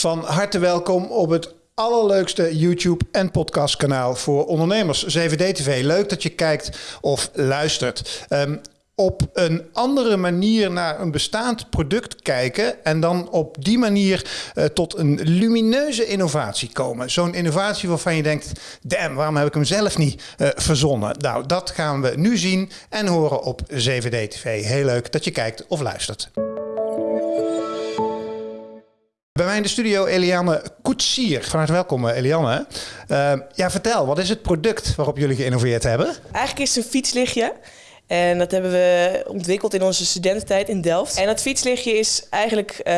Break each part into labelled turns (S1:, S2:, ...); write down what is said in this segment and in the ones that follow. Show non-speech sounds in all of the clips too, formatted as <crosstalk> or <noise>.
S1: Van harte welkom op het allerleukste YouTube en podcastkanaal voor ondernemers, 7D-TV. Leuk dat je kijkt of luistert. Ehm, op een andere manier naar een bestaand product kijken en dan op die manier uh, tot een lumineuze innovatie komen. Zo'n innovatie waarvan je denkt, damn, waarom heb ik hem zelf niet uh, verzonnen? Nou, dat gaan we nu zien en horen op 7D-TV. Heel leuk dat je kijkt of luistert. Bij mij in de studio Eliane Koetsier. Van harte welkom Eliane. Uh, ja, vertel, wat is het product waarop jullie geïnnoveerd hebben?
S2: Eigenlijk is het een fietslichtje. En dat hebben we ontwikkeld in onze studententijd in Delft. En dat fietslichtje is eigenlijk uh,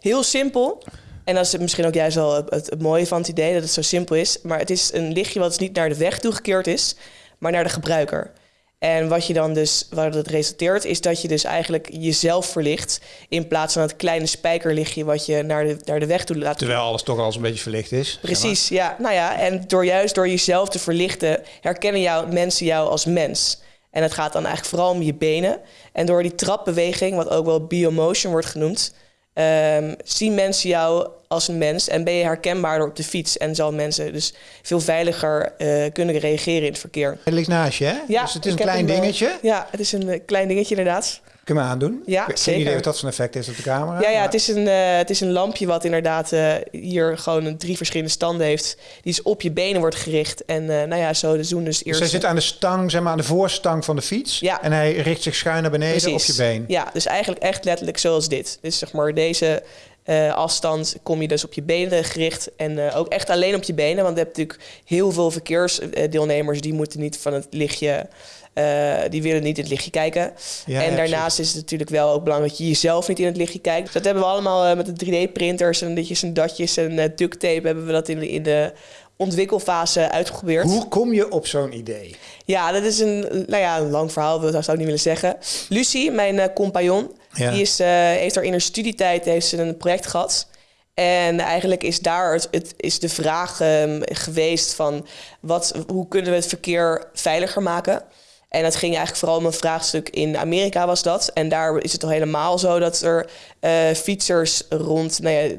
S2: heel simpel. En dat is misschien ook juist wel het, het, mooie van het idee, dat het zo simpel is. Maar het is een lichtje wat dus niet naar de weg toegekeerd is, maar naar de gebruiker. En wat je dan dus, waar het resulteert, is dat je dus eigenlijk jezelf verlicht. In plaats van het kleine spijkerlichtje wat je naar de, naar de weg toe laat.
S1: Terwijl alles toch al eens een beetje verlicht is.
S2: Precies, ja. Nou ja, en door juist door jezelf te verlichten, herkennen jou, mensen jou als mens. En het gaat dan eigenlijk vooral om je benen. En door die trapbeweging, wat ook wel biomotion wordt genoemd, um, zien mensen jou als een mens en ben je herkenbaarder op de fiets. En zal mensen dus veel veiliger uh, kunnen reageren in het verkeer.
S1: Het ligt naast je, hè?
S2: Ja,
S1: dus het is een klein dingetje.
S2: Ja, het is een klein dingetje inderdaad.
S1: Kunnen we aandoen?
S2: Ja,
S1: ik
S2: zeker.
S1: idee wat dat zo'n effect heeft op de camera.
S2: Ja, ja het, is een, uh, het is een lampje wat inderdaad uh, hier gewoon drie verschillende standen heeft. Die is op je benen wordt gericht. En uh, nou ja, zo doen dus eerst...
S1: Dus hij zit aan de stang, zeg maar aan de voorstang van de fiets.
S2: Ja.
S1: En hij richt zich schuin naar beneden
S2: Precies.
S1: op je been.
S2: Ja, dus eigenlijk echt letterlijk zoals dit. Dus zeg maar deze uh, afstand kom je dus op je benen gericht. En uh, ook echt alleen op je benen. Want je hebt natuurlijk heel veel verkeersdeelnemers... die moeten niet van het lichtje... Uh, die willen niet in het lichtje kijken.
S1: Ja,
S2: en
S1: ja,
S2: daarnaast is het natuurlijk wel ook belangrijk dat je jezelf niet in het lichtje kijkt. Dus dat hebben we allemaal met de 3D-printers en ditjes en datjes en duct tape hebben we dat in de, in de ontwikkelfase uitgeprobeerd.
S1: Hoe kom je op zo'n idee?
S2: Ja, dat is een, nou ja, een lang verhaal, dat zou ik niet willen zeggen. Lucie, mijn compagnon,
S1: Ja.
S2: die is, uh, heeft er in haar studietijd heeft ze een project gehad. En eigenlijk is daar het, het is de vraag um, geweest van wat, hoe kunnen we het verkeer veiliger maken? En dat ging eigenlijk vooral om een vraagstuk in Amerika was dat. En daar is het al helemaal zo dat er uh, fietsers rond nou ja,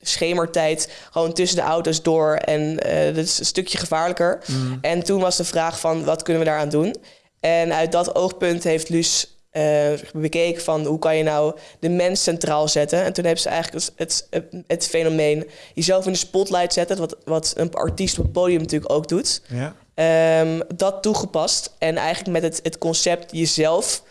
S2: schemertijd gewoon tussen de auto's door. En uh, dat is een stukje gevaarlijker.
S1: Mm.
S2: En toen was de vraag van wat kunnen we daaraan doen? En uit dat oogpunt heeft Luus uh, bekeken van hoe kan je nou de mens centraal zetten. En toen hebben ze eigenlijk het, het, het fenomeen jezelf in de spotlight zetten. Wat, wat een artiest op het podium natuurlijk ook doet.
S1: Ja.
S2: Um, dat toegepast. En eigenlijk met het, het concept jezelf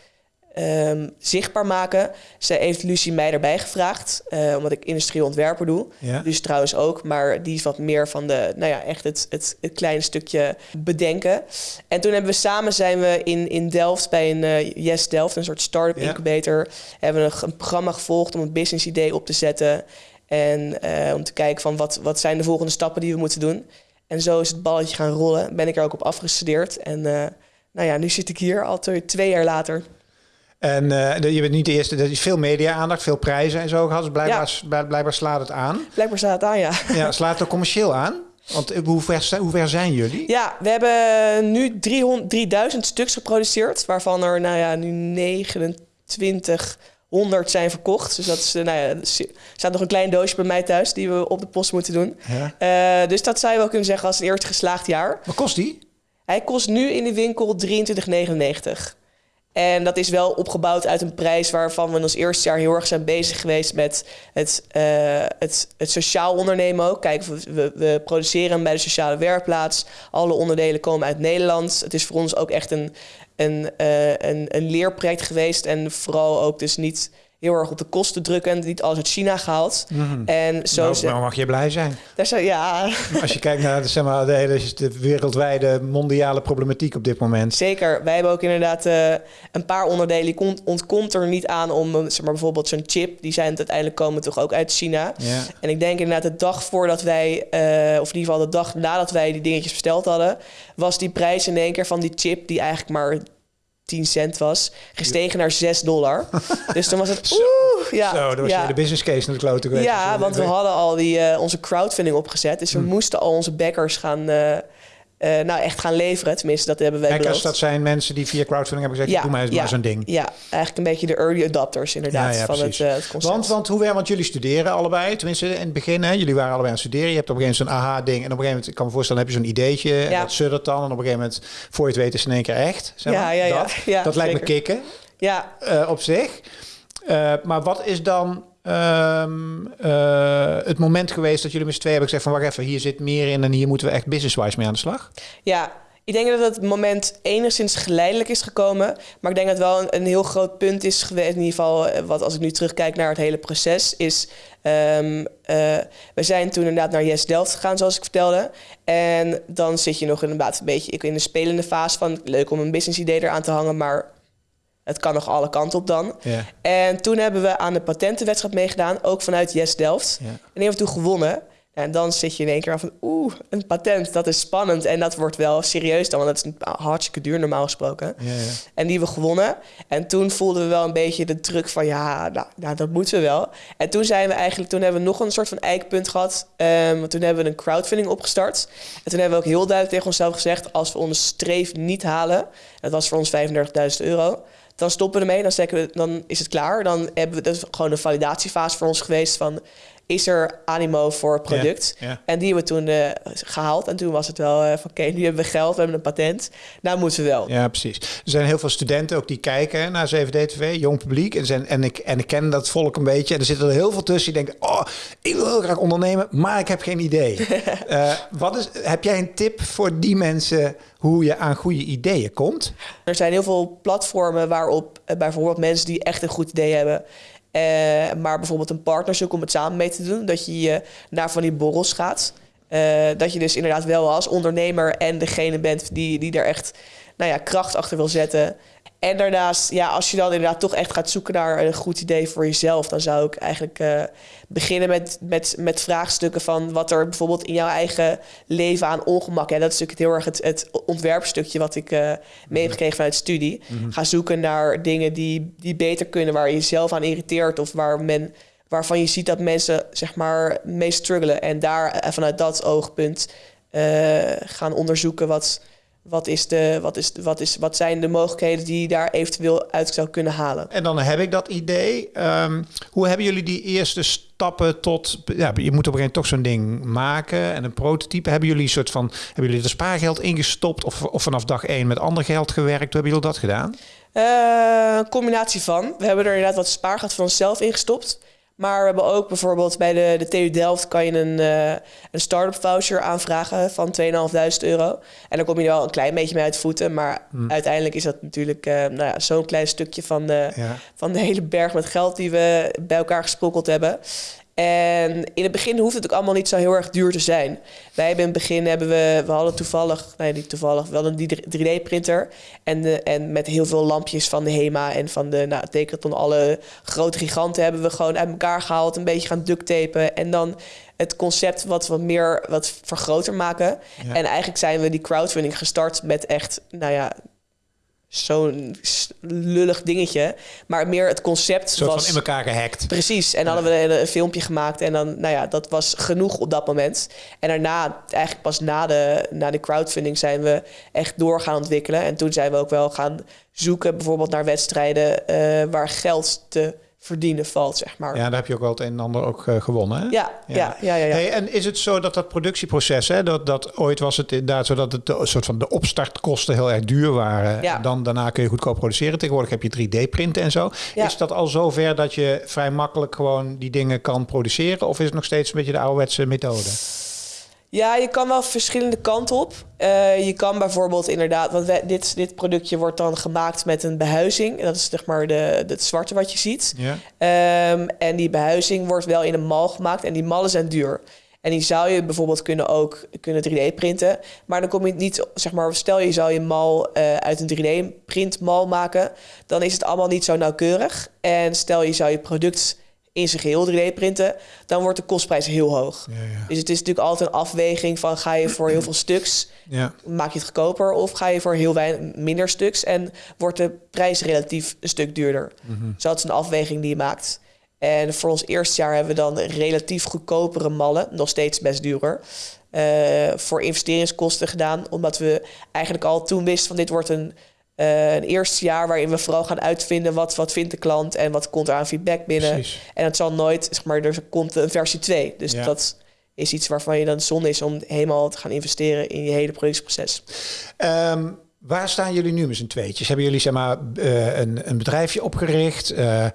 S2: um, zichtbaar maken. Ze heeft Lucie mij erbij gevraagd. Uh, omdat ik industrieel ontwerper doe.
S1: Ja.
S2: Lucie trouwens ook. Maar die is wat meer van de, nou ja, echt het, het, het kleine stukje bedenken. En toen hebben we samen zijn we in, in Delft bij een uh, Yes Delft, een soort start-up
S1: Ja.
S2: incubator. Hebben we een, een programma gevolgd om een business idee op te zetten. En uh, om te kijken van wat, wat zijn de volgende stappen die we moeten doen. En zo is het balletje gaan rollen. Ben ik er ook op afgestudeerd. En uh, nou ja, nu zit ik hier al twee jaar later.
S1: En uh, je bent niet de eerste, er is veel media-aandacht, veel prijzen en zo gehad. Dus blijkbaar, ja. blijkbaar slaat het aan.
S2: Blijkbaar slaat het aan, ja.
S1: Ja, slaat het commercieel aan? Want eh, hoe ver, hoe ver zijn jullie?
S2: Ja, we hebben nu 300, 3000 stuks geproduceerd. Waarvan er nou ja, nu 29 100 zijn verkocht. Dus dat is, nou ja, er staat nog een klein doosje bij mij thuis die we op de post moeten doen.
S1: Ja.
S2: Uh, dus dat zou je wel kunnen zeggen als een eerste geslaagd jaar.
S1: Wat kost die?
S2: Hij kost nu in de winkel 23,99. En dat is wel opgebouwd uit een prijs waarvan we in ons eerste jaar heel erg zijn bezig geweest met het, uh, het, het sociaal ondernemen ook. Kijk, we, we produceren bij de sociale werkplaats. Alle onderdelen komen uit Nederland. Het is voor ons ook echt een, een, uh, een, een leerproject geweest. En vooral ook dus niet heel erg op de kosten drukken. Niet alles uit China gehaald.
S1: Mm.
S2: En zo
S1: nou, nou mag je blij zijn.
S2: Daar zou, ja.
S1: Als je kijkt naar de, zeg maar, de, hele, de wereldwijde mondiale problematiek op dit moment.
S2: Zeker. Wij hebben ook inderdaad uh, een paar onderdelen. Die ontkomt er niet aan om zeg maar, bijvoorbeeld zo'n chip. Die zijn uiteindelijk komen toch ook uit China.
S1: Ja.
S2: En ik denk inderdaad de dag voordat wij, uh, of in ieder geval de dag nadat wij die dingetjes besteld hadden, was die prijs in één keer van die chip die eigenlijk maar 10 cent was, gestegen naar 6 dollar. <laughs> dus toen was het oeh, ja.
S1: Zo, dat was
S2: ja.
S1: de business case naar de klote geweest.
S2: Ja, want we hadden al die, uh, onze crowdfunding opgezet. Dus we
S1: Hmm.
S2: moesten al onze backers gaan, uh, eh, nou echt gaan leveren. Tenminste, dat hebben wij
S1: Hackers,
S2: beloofd.
S1: dat zijn mensen die via crowdfunding hebben gezegd, doe mij eens maar zo'n ding.
S2: Ja, eigenlijk een beetje de early adopters inderdaad
S1: Ja, ja,
S2: van het, eh, het concept.
S1: Want, want hoe werkt, want jullie studeren allebei, tenminste in het begin, hè, jullie waren allebei aan het studeren. Je hebt op een gegeven moment zo'n aha-ding en op een gegeven moment, ik kan me voorstellen, heb je zo'n ideetje en
S2: Ja.
S1: dat suddert dan en op een gegeven moment, voor je het weet is het in één keer echt. Zeg
S2: Ja,
S1: maar.
S2: ja, ja.
S1: Dat,
S2: Ja,
S1: dat lijkt me kicken
S2: ja,
S1: eh, op zich. Maar wat is dan ehm, eh, het moment geweest dat jullie met z'n twee hebben gezegd van wacht even, hier zit meer in en hier moeten we echt business-wise mee aan de slag?
S2: ja, ik denk dat het moment enigszins geleidelijk is gekomen. Maar ik denk dat wel een, heel groot punt is geweest. In ieder geval, eh, wat als ik nu terugkijk naar het hele proces, is. eh, we zijn toen inderdaad naar Yes Delft gegaan, zoals ik vertelde. En dan zit je nog inderdaad een beetje in de spelende fase van leuk om een business idee eraan te hangen, maar het kan nog alle kanten op dan.
S1: Ja.
S2: En toen hebben we aan de patentenwedstrijd meegedaan, ook vanuit Yes Delft.
S1: Ja.
S2: En die hebben we toen gewonnen. En dan zit je in één keer af van, oeh, een patent, dat is spannend. En dat wordt wel serieus dan, want dat is hartstikke duur normaal gesproken.
S1: Ja, ja.
S2: En die hebben we gewonnen. En toen voelden we wel een beetje de druk van, ja, nou, nou, dat moeten we wel. En toen zijn we eigenlijk, toen hebben we nog een soort van eikpunt gehad. Ehm, want toen hebben we een crowdfunding opgestart. En toen hebben we ook heel duidelijk tegen onszelf gezegd, als we onze streef niet halen, dat was voor ons 35.000 euro, dan stoppen we ermee. Dan, we, dan is het klaar. Dan hebben we is gewoon een validatiefase voor ons geweest van is er animo voor het product? En die hebben we toen eh, gehaald. En toen was het wel eh, van oké, nu hebben we geld, we hebben een patent. Nou moeten we wel.
S1: Ja, precies. Er zijn heel veel studenten ook die kijken naar 7D-TV, jong publiek. En, zijn, en, ik, en ik ken dat volk een beetje. En er zitten er heel veel tussen die denken... oh, ik wil heel graag ondernemen, maar ik heb geen idee. <laughs> Eh, wat is, heb jij een tip voor die mensen hoe je aan goede ideeën komt?
S2: Er zijn heel veel platformen waarop bijvoorbeeld mensen die echt een goed idee hebben... eh, maar bijvoorbeeld een partner zoeken om het samen mee te doen. Dat je naar van die borrels gaat. Eh, dat je dus inderdaad wel als ondernemer en degene bent die, die er echt nou ja, kracht achter wil zetten. En daarnaast, ja, als je dan inderdaad toch echt gaat zoeken naar een goed idee voor jezelf, dan zou ik eigenlijk eh, beginnen met, met, met vraagstukken van wat er bijvoorbeeld in jouw eigen leven aan ongemak. Ja, dat is natuurlijk heel erg het, het ontwerpstukje wat ik eh mee heb gekregen vanuit studie. Ga zoeken naar dingen die, die beter kunnen, waar je jezelf aan irriteert of waar men, waarvan je ziet dat mensen zeg maar mee struggelen. En daar eh, vanuit dat oogpunt gaan onderzoeken wat, wat, is de, wat, is, wat, is, wat zijn de mogelijkheden die je daar eventueel uit zou kunnen halen.
S1: En dan heb ik dat idee. Ehm, hoe hebben jullie die eerste stappen tot... Ja, je moet op een gegeven moment toch zo'n ding maken en een prototype. Hebben jullie een soort van... Hebben jullie er spaargeld ingestopt of, of vanaf dag één met ander geld gewerkt? Hoe hebben jullie dat gedaan?
S2: Eh, een combinatie van. We hebben er inderdaad wat spaargeld van onszelf ingestopt. Maar we hebben ook bijvoorbeeld bij de, de TU Delft kan je een, eh, een start-up voucher aanvragen van 2.500 euro. En dan kom je er wel een klein beetje mee uit voeten. Maar uiteindelijk is dat natuurlijk eh, nou ja, zo'n klein stukje van de,
S1: Ja.
S2: van de hele berg met geld die we bij elkaar gesprokkeld hebben. En in het begin hoeft het ook allemaal niet zo heel erg duur te zijn. Wij hebben in het begin hebben we, we hadden toevallig, nee niet toevallig, wel een 3D-printer. En, de, en met heel veel lampjes van de HEMA en van de nou, Decathlon, alle grote giganten hebben we gewoon uit elkaar gehaald. Een beetje gaan ducttapen en dan het concept wat wat meer wat vergroter maken.
S1: Ja.
S2: En eigenlijk zijn we die crowdfunding gestart met echt, nou ja, zo'n lullig dingetje. Maar meer het concept
S1: soort
S2: was...
S1: van in elkaar gehackt.
S2: Precies, en dan hadden we een, een filmpje gemaakt en dan, nou ja, dat was genoeg op dat moment. En daarna, eigenlijk pas na de, na de crowdfunding, zijn we echt door gaan ontwikkelen. En toen zijn we ook wel gaan zoeken, bijvoorbeeld naar wedstrijden eh, waar geld te verdienen valt, zeg maar.
S1: Ja, daar heb je ook wel het een en ander ook eh, gewonnen. Hè?
S2: ja, ja, ja. ja, ja.
S1: Hey, en is het zo dat dat productieproces, hè, dat, dat ooit was het inderdaad zo dat het de, soort van de opstartkosten heel erg duur waren.
S2: Ja.
S1: Dan, daarna kun je goedkoop produceren. Tegenwoordig heb je 3D-printen en zo.
S2: Ja.
S1: Is dat al zover dat je vrij makkelijk gewoon die dingen kan produceren? Of is het nog steeds een beetje de ouderwetse methode?
S2: Ja, je kan wel verschillende kanten op. Eh, je kan bijvoorbeeld inderdaad, want wij- dit, dit productje wordt dan gemaakt met een behuizing. Dat is zeg maar de, het zwarte wat je ziet.
S1: Ja.
S2: Ehm, en die behuizing wordt wel in een mal gemaakt en die mallen zijn duur. En die zou je bijvoorbeeld kunnen ook kunnen 3D printen. Maar dan kom je niet, zeg maar, stel je zou je mal eh, uit een 3D printmal maken, dan is het allemaal niet zo nauwkeurig. En stel je zou je product in zijn geheel 3D printen, dan wordt de kostprijs heel hoog.
S1: Ja, ja.
S2: Dus het is natuurlijk altijd een afweging van ga je voor heel veel stuks,
S1: ja.
S2: maak je het goedkoper of ga je voor heel weinig minder stuks en wordt de prijs relatief een stuk duurder. Dus dat is een afweging die je maakt. En voor ons eerste jaar hebben we dan relatief goedkopere mallen, nog steeds best duurder. eh, voor investeringskosten gedaan, omdat we eigenlijk al toen wisten van dit wordt een, eh, een eerste jaar waarin we vooral gaan uitvinden wat, wat vindt de klant en wat komt er aan feedback binnen.
S1: Precies.
S2: En het zal nooit, zeg maar, er komt een versie 2. Dus
S1: Ja.
S2: dat is iets waarvan je dan zonde is om helemaal te gaan investeren in je hele productieproces.
S1: Ehm, waar staan jullie nu met z'n tweetjes? Hebben jullie zeg maar eh, een, een bedrijfje opgericht? Eh,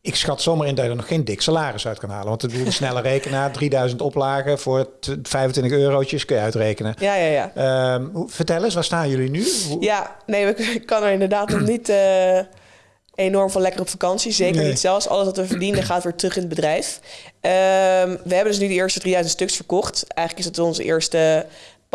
S1: ik schat zomaar in dat je er nog geen dik salaris uit kan halen. Want bedoel, een snelle rekenaar, <laughs> 3000 oplagen voor t- 25 eurotjes kun je uitrekenen.
S2: Ja, ja, ja.
S1: Hoe- vertel eens, waar staan jullie nu? Hoe-
S2: Ja, nee, we- ik kan er inderdaad nog niet eh, enorm van lekker op vakantie. Zeker
S1: Nee.
S2: niet zelfs. Alles wat we verdienen gaat weer terug in het bedrijf. Ehm, we hebben dus nu de eerste 3000 stuks verkocht. Eigenlijk is het ons eerste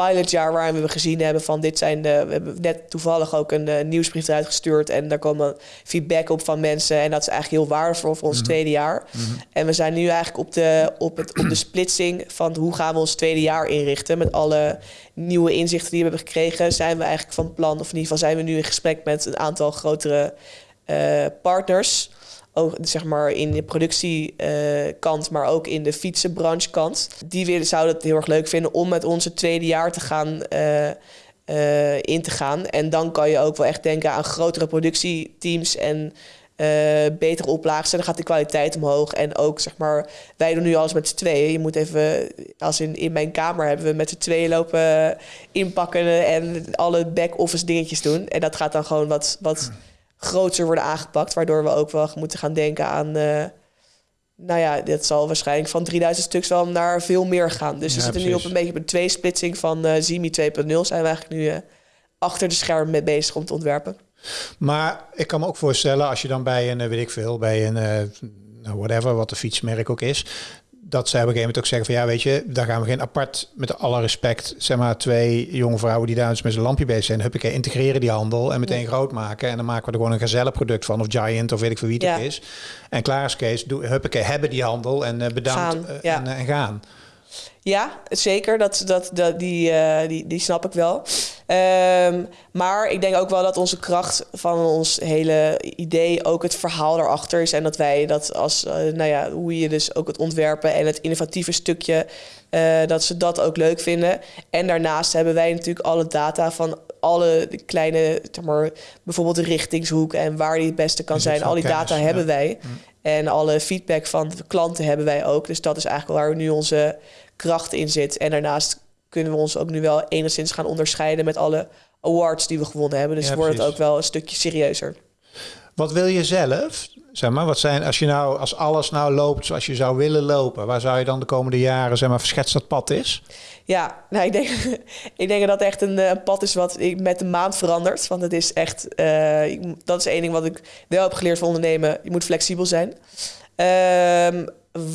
S2: pilotjaar waarin we gezien hebben van dit zijn de... We hebben net toevallig ook een eh, nieuwsbrief eruit gestuurd. En daar komen feedback op van mensen. En dat is eigenlijk heel waardevol voor ons tweede jaar. En we zijn nu eigenlijk op de, op, het, op de splitsing van hoe gaan we ons tweede jaar inrichten. Met alle nieuwe inzichten die we hebben gekregen, zijn we eigenlijk van plan, of in ieder geval zijn we nu in gesprek met een aantal grotere eh, partners. Ook zeg maar in de productiekant, maar ook in de fietsenbranchekant. Die willen, zouden het heel erg leuk vinden om met onze tweede jaar te gaan. eh, eh, in te gaan. En dan kan je ook wel echt denken aan grotere productieteams en eh, betere oplagen. En dan gaat de kwaliteit omhoog. En ook, zeg maar, wij doen nu alles met z'n tweeën. Je moet even, als in, in mijn kamer hebben we met z'n tweeën lopen inpakken en alle back-office dingetjes doen. En dat gaat dan gewoon wat, wat groter worden aangepakt. Waardoor we ook wel moeten gaan denken aan. eh, nou ja, dit zal waarschijnlijk van 3000 stuks wel naar veel meer gaan. Dus we
S1: Ja,
S2: zitten nu op een beetje op een tweesplitsing van eh Zimi 2.0. Zijn we eigenlijk nu eh, achter de schermen mee bezig om te ontwerpen.
S1: Maar ik kan me ook voorstellen, als je dan bij een, weet ik veel, bij een, nou, whatever, wat de fietsmerk ook is, dat zij op een gegeven moment ook zeggen van ja, weet je, daar gaan we geen apart, met alle respect, zeg maar twee jonge vrouwen die daar eens met zijn lampje bezig zijn, huppakee, integreren die handel en meteen groot maken. En dan maken we er gewoon een gezellenproduct van, of Giant, of weet ik veel wie het
S2: Ja.
S1: is. En klaar is Kees, doe, huppakee, hebben die handel en eh, bedankt
S2: Gaan,
S1: eh,
S2: ja.
S1: en, eh, en gaan.
S2: Ja, zeker. Dat, dat, dat, die, die, die snap ik wel. Ehm, maar ik denk ook wel dat onze kracht van ons hele idee ook het verhaal erachter is. En dat wij dat als, eh, nou ja, hoe je dus ook het ontwerpen en het innovatieve stukje, eh, dat ze dat ook leuk vinden. En daarnaast hebben wij natuurlijk alle data van alle kleine, zeg maar, bijvoorbeeld de richtingshoek en waar die het beste kan zijn. Al die
S1: kennis,
S2: data
S1: ja.
S2: hebben wij. En alle feedback van de klanten hebben wij ook. Dus dat is eigenlijk waar nu onze kracht in zit. En daarnaast kunnen we ons ook nu wel enigszins gaan onderscheiden met alle awards die we gewonnen hebben. Dus
S1: Ja,
S2: wordt het ook wel een stukje serieuzer.
S1: Wat wil je zelf? Zeg maar, wat zijn, als je nou, als alles nou loopt zoals je zou willen lopen, waar zou je dan de komende jaren, zeg maar, verschetst dat pad is?
S2: Ja, nou, ik, denk, <laughs> ik denk dat echt een, eh, pad is wat ik met de maand verandert. Want het is echt, eh, dat is één ding wat ik wel heb geleerd van ondernemen. Je moet flexibel zijn. Ehm,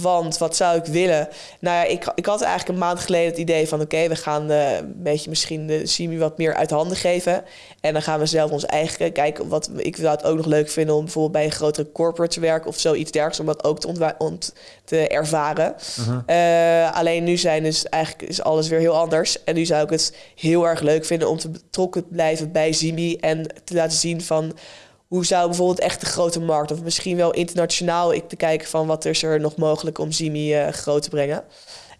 S2: want wat zou ik willen? Nou ja, ik, ik had eigenlijk een maand geleden het idee van... oké, we gaan eh, een beetje misschien de Simi wat meer uit handen geven. En dan gaan we zelf ons eigen kijken. Wat, ik zou het ook nog leuk vinden om bijvoorbeeld bij een grotere corporate te werken... of zoiets dergelijks, om dat ook te, ont- te ervaren. Eh, alleen nu zijn dus eigenlijk is alles weer heel anders. En nu zou ik het heel erg leuk vinden om te betrokken blijven bij Zimi... en te laten zien van hoe zou bijvoorbeeld echt de grote markt... of misschien wel internationaal ik te kijken van wat is er nog mogelijk om Zimi eh, groot te brengen.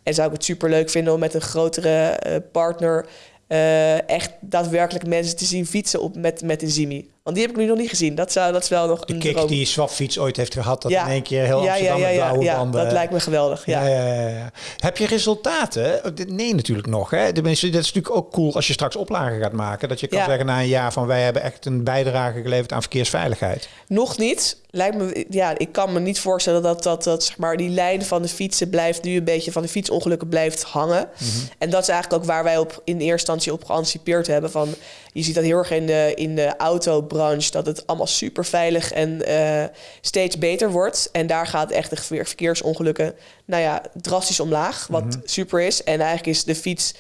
S2: En zou ik het super leuk vinden om met een grotere eh, partner... eh, echt daadwerkelijk mensen te zien fietsen op met, met een Zimi. Want die heb ik nu nog niet gezien. Dat, zou, dat is wel nog
S1: De
S2: een
S1: kick
S2: droom.
S1: die Swapfiets ooit heeft gehad, dat
S2: Ja.
S1: in één keer heel
S2: ja,
S1: Amsterdam
S2: ja,
S1: met blauwe
S2: ja,
S1: banden.
S2: dat lijkt me geweldig. Ja.
S1: Ja, ja, ja, ja. Heb je resultaten? Nee, natuurlijk nog. Hè? Dat is natuurlijk ook cool als je straks oplagen gaat maken. Dat je kan zeggen na een jaar van wij hebben echt een bijdrage geleverd aan verkeersveiligheid.
S2: Nog niet. Lijkt me, ja, ik kan me niet voorstellen dat, dat, dat zeg maar, die lijn van de fietsen blijft nu een beetje van de fietsongelukken blijft hangen. En dat is eigenlijk ook waar wij op, in eerste instantie op geanticipeerd hebben. Van, je ziet dat heel erg in de, in de autobranche, dat het allemaal super veilig en eh, steeds beter wordt. En daar gaat echt de verkeer- verkeersongelukken nou ja, drastisch omlaag, wat super is. En eigenlijk is de fiets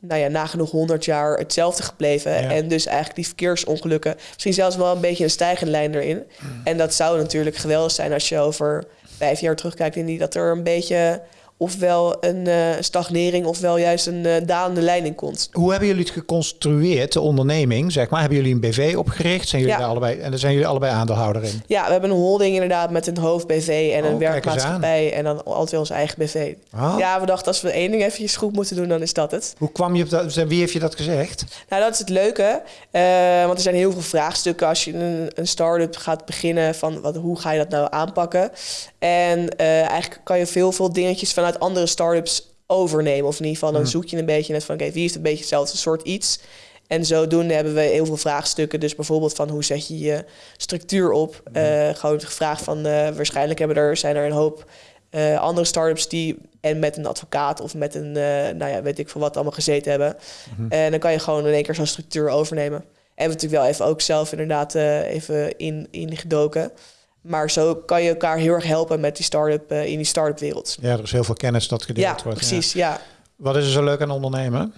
S2: nou ja, nagenoeg 100 jaar hetzelfde gebleven.
S1: Ja.
S2: En dus eigenlijk die verkeersongelukken, misschien zelfs wel een beetje een stijgende lijn erin. En dat zou natuurlijk geweldig zijn als je over vijf jaar terugkijkt en die dat er een beetje ofwel een uh, stagnering ofwel juist een uh, dalende lijn in komt.
S1: Hoe hebben jullie het geconstrueerd, de onderneming? Zeg maar? Hebben jullie een BV opgericht? Zijn jullie
S2: Ja.
S1: daar allebei, en daar zijn jullie allebei aandeelhouder in?
S2: Ja, we hebben een holding inderdaad met een hoofd-BV en
S1: Oh,
S2: een
S1: kijk eens
S2: werkmaatschappij en dan altijd ons eigen BV.
S1: Ah.
S2: Ja, we dachten als we één ding eventjes goed moeten doen, dan is dat het.
S1: Hoe kwam je op dat? Wie heeft je dat gezegd?
S2: Nou, dat is het leuke. Eh, want er zijn heel veel vraagstukken als je een, een start-up gaat beginnen. Van wat, hoe ga je dat nou aanpakken? En eh, eigenlijk kan je veel, veel dingetjes vanuit andere start-ups overnemen. Of in ieder geval, dan
S1: Mm.
S2: zoek je een beetje net van... oké, wie heeft een beetje hetzelfde soort iets? En zodoende hebben we heel veel vraagstukken. Dus bijvoorbeeld van hoe zet je je structuur op? Eh, gewoon gevraagd van... eh, waarschijnlijk hebben er, zijn er een hoop eh, andere start-ups die... en met een advocaat of met een, nou ja, weet ik veel wat, allemaal gezeten hebben. En dan kan je gewoon in één keer zo'n structuur overnemen. En we natuurlijk wel even ook zelf inderdaad even in, ingedoken. Maar zo kan je elkaar heel erg helpen met die start-up eh, in die start-up wereld.
S1: Ja, er is heel veel kennis dat gedeeld
S2: Ja,
S1: wordt.
S2: precies. Ja.
S1: Wat is er zo leuk aan ondernemen?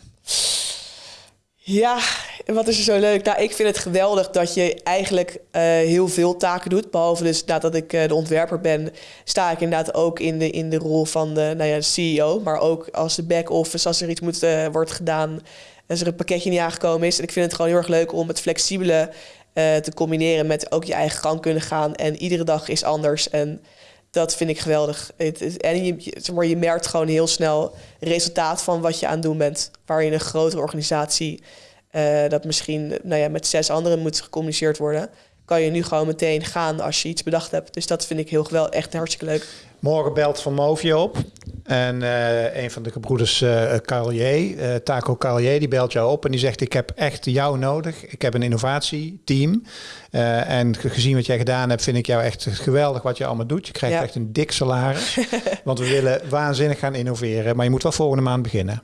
S2: Ja, wat is er zo leuk? Nou, ik vind het geweldig dat je eigenlijk eh, heel veel taken doet. Behalve dus inderdaad dat ik eh, de ontwerper ben, sta ik inderdaad ook in de, in de rol van de, nou ja, de CEO. Maar ook als de back-office, als er iets moet, wordt gedaan, als er een pakketje niet aangekomen is. En ik vind het gewoon heel erg leuk om het flexibele eh, te combineren met ook je eigen gang kunnen gaan. En iedere dag is anders. En dat vind ik geweldig. En je, zeg maar, je merkt gewoon heel snel resultaat van wat je aan het doen bent. Waar je in een grotere organisatie, eh, dat misschien nou ja, met zes anderen moet gecommuniceerd worden, kan je nu gewoon meteen gaan als je iets bedacht hebt. Dus dat vind ik heel geweldig. Echt hartstikke leuk.
S1: Morgen belt Van Movie op. En eh, een van de gebroeders eh Carlier, eh, Taco Carlier, die belt jou op en die zegt: Ik heb echt jou nodig. Ik heb een innovatieteam. En ge- gezien wat jij gedaan hebt, vind ik jou echt geweldig wat je allemaal doet. Je krijgt
S2: Ja.
S1: echt een dik salaris. <laughs> want we willen waanzinnig gaan innoveren. Maar je moet wel volgende maand beginnen.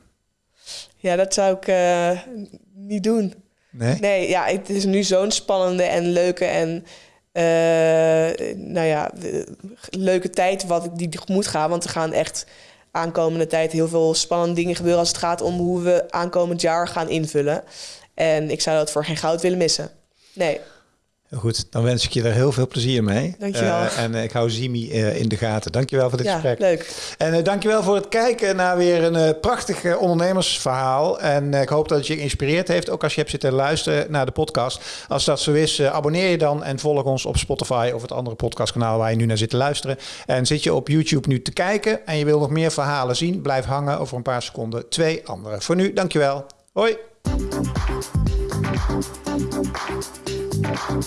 S2: Ja, dat zou ik niet doen.
S1: Nee?
S2: Nee, ja, het is nu zo'n spannende en leuke en eh, nou ja, leuke tijd wat ik die moet gaan. Want er gaan echt aankomende tijd heel veel spannende dingen gebeuren als het gaat om hoe we aankomend jaar gaan invullen. En ik zou dat voor geen goud willen missen. Nee,
S1: Goed, dan wens ik je er heel veel plezier mee.
S2: Dankjewel.
S1: Eh, en eh, ik hou Zimi eh, in de gaten. Dankjewel voor dit
S2: ja,
S1: gesprek.
S2: leuk.
S1: En dankjewel voor het kijken naar weer een prachtig ondernemersverhaal. En ik hoop dat het je geïnspireerd heeft, ook als je hebt zitten luisteren naar de podcast. Als dat zo is, abonneer je dan en volg ons op Spotify of het andere podcastkanaal waar je nu naar zit te luisteren. En zit je op YouTube nu te kijken en je wil nog meer verhalen zien, blijf hangen over een paar seconden twee andere. Voor nu, dankjewel. Hoi!
S3: you